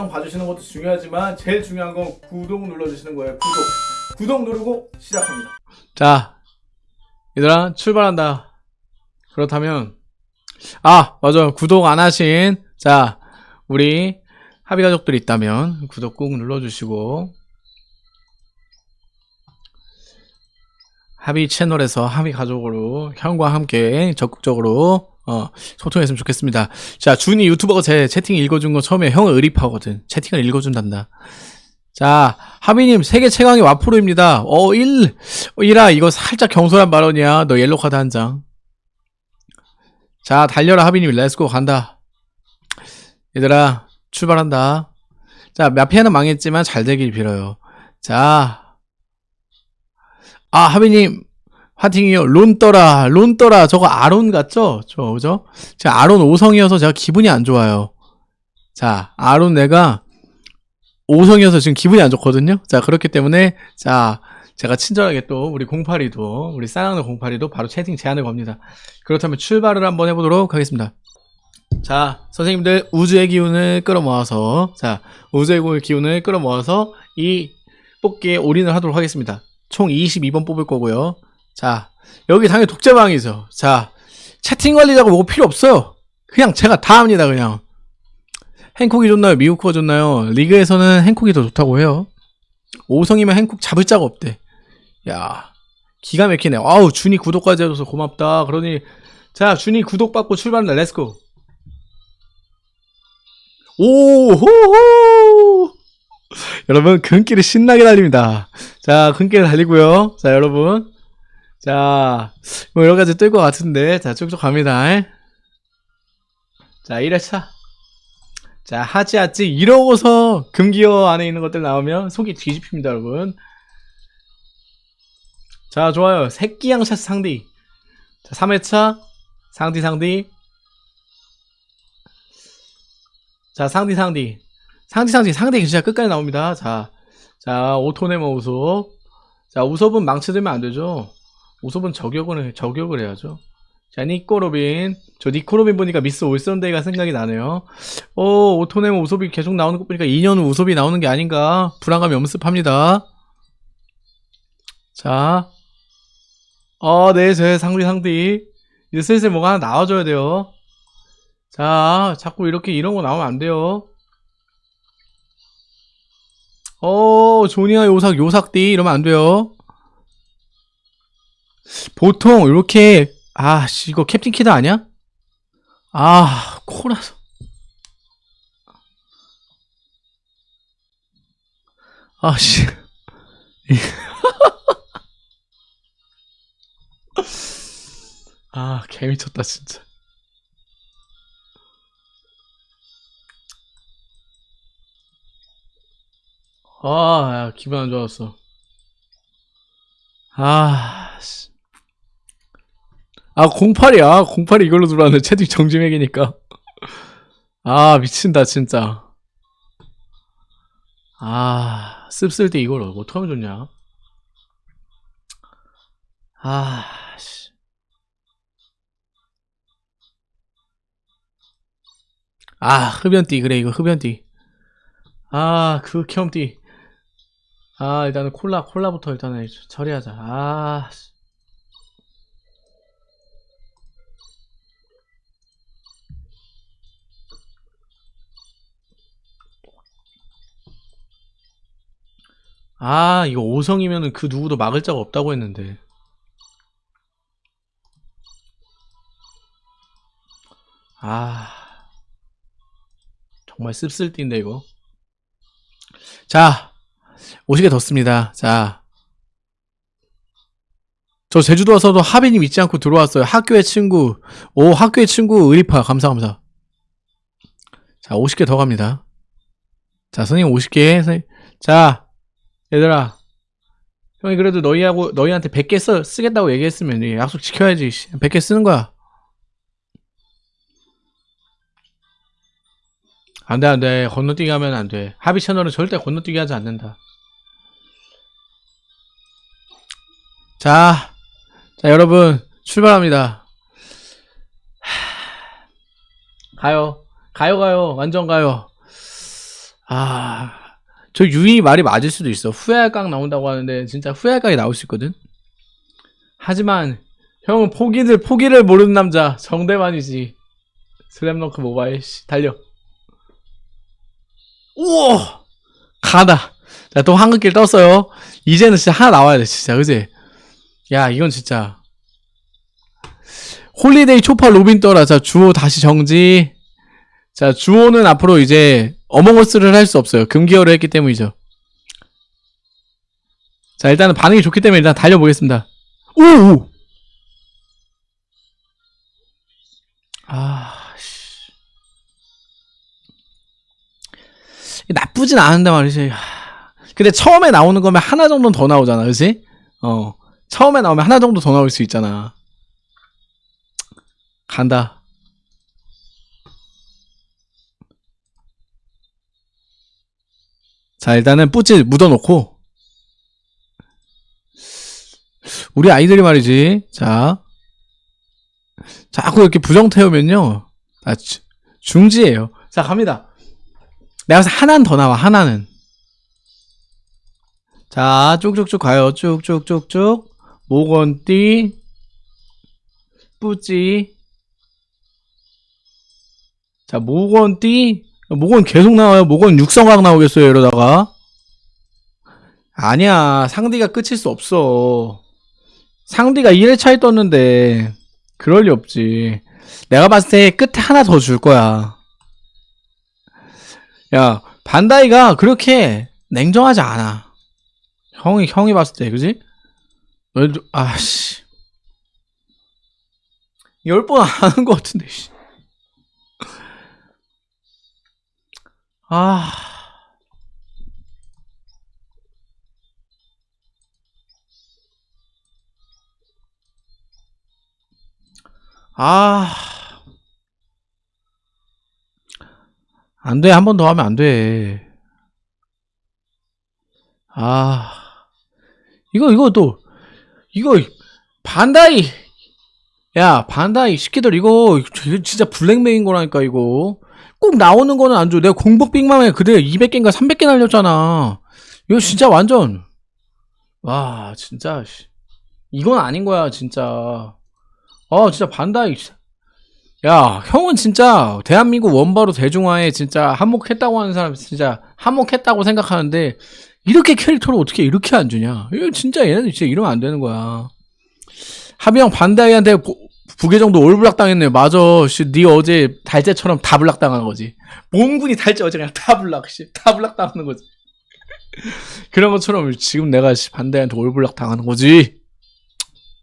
영상 봐주시는 것도 중요하지만 제일 중요한 건 구독 눌러주시는 거예요. 구독. 구독 누르고 시작합니다. 자, 얘들아, 출발한다. 그렇다면, 아, 맞아. 구독 안 하신, 자, 우리 합의 가족들 있다면, 구독 꾹 눌러주시고, 합의 채널에서 합의 가족으로 형과 함께 적극적으로 어, 소통했으면 좋겠습니다. 자, 준이 유튜버가 제 채팅 읽어준 거 처음에 형을 의립하거든. 채팅을 읽어준단다. 자, 하비님 세계 최강의 와프로입니다. 어, 1, 1아, 이거 살짝 경솔한 발언이야. 너 옐로 카드 한 장. 자, 달려라, 하비님. 렛츠고 간다. 얘들아, 출발한다. 자, 마피아는 망했지만 잘 되길 빌어요. 자, 아, 하비님, 화팅이요. 론 떠라, 론 떠라. 저거 아론 같죠? 저, 그죠? 제가 아론 5성이어서 제가 기분이 안 좋아요. 자, 아론 내가 5성이어서 지금 기분이 안 좋거든요? 자, 그렇기 때문에, 자, 제가 친절하게 또 우리 08이도, 우리 싸랑는 08이도 바로 채팅 제안을 겁니다. 그렇다면 출발을 한번 해보도록 하겠습니다. 자, 선생님들 우주의 기운을 끌어모아서, 자, 우주의 기운을 끌어모아서 이 뽑기에 올인을 하도록 하겠습니다. 총 22번 뽑을 거고요. 자, 여기 당연히 독재방이죠. 자, 채팅 관리자가 뭐 필요 없어요. 그냥 제가 다 합니다, 그냥. 행콕이 좋나요? 미우코가 좋나요? 리그에서는 행콕이 더 좋다고 해요. 5성이면 행콕 잡을 자가 없대. 야, 기가 막히네. 아우, 준이 구독까지 해줘서 고맙다. 그러니, 자, 준이 구독 받고 출발한다. Let's go. 오호호! 여러분, 근길을 신나게 달립니다. 자, 근길 달리고요. 자, 여러분. 자, 뭐 여러 가지 뜰 것 같은데, 자, 쭉쭉 갑니다. 자, 1회차. 자, 하지, 하지. 이러고서 금기어 안에 있는 것들 나오면 속이 뒤집힙니다, 여러분. 자, 좋아요. 새끼 양샷 상디. 자, 3회차. 상디, 상디. 자, 상디, 상디. 상디, 상디. 상디 진짜 끝까지 나옵니다. 자, 자, 오토네모 우섭. 자, 우섭은 망치 들면 안 되죠. 우섭은 저격을, 저격을 해야죠. 자, 니코로빈. 저 니코로빈 보니까 미스 올선데이가 생각이 나네요. 어, 오토네모 우섭이 계속 나오는 거 보니까 2년 후 우섭이 나오는 게 아닌가. 불안감이 엄습합니다. 자. 어, 네, 제 상디, 상디. 이제 슬슬 뭐가 하나 나와줘야 돼요. 자, 자꾸 이렇게 이런 거 나오면 안 돼요. 어, 조니와 요삭, 요삭띠 이러면 안 돼요. 보통 이렇게 아, 씨, 이거 캡틴 키드 아니야? 아, 코라손. 아, 씨. 아, 개미쳤다, 진짜. 아, 야, 기분 안 좋았어. 아, 씨. 아, 08이야. 08이 이걸로 들어왔는데 채팅 정지맥이니까. 아, 미친다, 진짜. 아, 씁쓸 때 이걸 어떡하면 좋냐? 아, 씨. 아, 흡연띠. 그래, 이거 흡연띠. 아, 그 겸띠. 아, 일단은 콜라, 콜라부터 일단은 처리하자. 아, 씨. 아, 이거 5성이면은 그 누구도 막을 자가 없다고 했는데. 아, 정말 씁쓸띠인데, 이거. 자, 50개 더 씁니다. 자. 저 제주도 와서도 하빈님 잊지 않고 들어왔어요. 학교의 친구. 오, 학교의 친구 의리파. 감사, 감사. 자, 50개 더 갑니다. 자, 선생님 50개. 선생님. 자, 얘들아. 형이 그래도 너희하고, 너희한테 100개 써, 쓰겠다고 얘기했으면 이 약속 지켜야지. 100개 쓰는 거야. 안 돼, 안 돼. 건너뛰기 하면 안 돼. 합의 채널은 절대 건너뛰기 하지 않는다. 자, 자, 여러분, 출발합니다. 하... 가요. 가요, 가요. 완전 가요. 아, 저 유이 말이 맞을 수도 있어. 후회할 각 나온다고 하는데 진짜 후회할 각이 나올 수 있거든. 하지만 형은 포기를 포기를 모르는 남자 정대만이지. 슬램덩크 모바일 씨 달려. 우와 가다. 자 또 한글길 떴어요. 이제는 진짜 하나 나와야 돼 진짜 그지? 야 이건 진짜 holiday 초파 로빈 떠라. 자 주호 다시 정지. 자 주호는 앞으로 이제 Among Us를 할 수 없어요. 금기어를 했기 때문이죠. 자 일단은 반응이 좋기 때문에 일단 달려보겠습니다. 오! 오! 아, 씨. 나쁘진 않은데 말이지. 하, 근데 처음에 나오는 거면 하나 정도는 더 나오잖아, 그지? 어. 처음에 나오면 하나 정도 더 나올 수 있잖아. 간다. 자, 일단은 뿌찌 묻어놓고. 우리 아이들이 말이지. 자. 자꾸 이렇게 부정 태우면요. 아, 주- 중지예요. 자, 갑니다. 내가 하나는 더 나와, 하나는. 자, 쭉쭉쭉 가요. 쭉쭉쭉쭉. 모건띠. 뿌찌. 자, 모건띠. 모건 계속 나와요. 모건 육성각 나오겠어요, 이러다가. 아니야. 상디가 끝일 수 없어. 상디가 1회차에 떴는데, 그럴 리 없지. 내가 봤을 때 끝에 하나 더 줄 거야. 야, 반다이가 그렇게 냉정하지 않아. 형이, 형이 봤을 때, 그지? 아씨. 열 번안 하는 것 같은데, 씨. 아. 아. 안 돼. 한 번 더 하면 안 돼. 아. 이거, 이거 또, 이거, 반다이. 야, 반다이 시키들 이거, 진짜 블랙메인 거라니까, 이거. 꼭 나오는 거는 안 줘. 내가 공복 빅맘에 그대 200개인가 300개 날렸잖아. 이거 진짜 완전. 와, 진짜, 씨. 이건 아닌 거야, 진짜. 아, 진짜 반다이. 씨. 야, 형은 진짜 대한민국 원바러 대중화에 진짜 한몫했다고 하는 사람 진짜 한몫했다고 생각하는데 이렇게 캐릭터를 어떻게 이렇게 안 주냐? 이거 진짜 얘네들 진짜 이러면 안 되는 거야. 하비형 반다이한테 부- 부계정도 all block 당했네. 맞아. 씨, 네 어제 달재처럼 다 블락 당한 거지. 몽군이 달재 어제 그냥 다 블락, 씨, 다 블락 당하는 거지. 그런 것처럼 지금 내가 씨, 반다이한테 올블락 당하는 거지.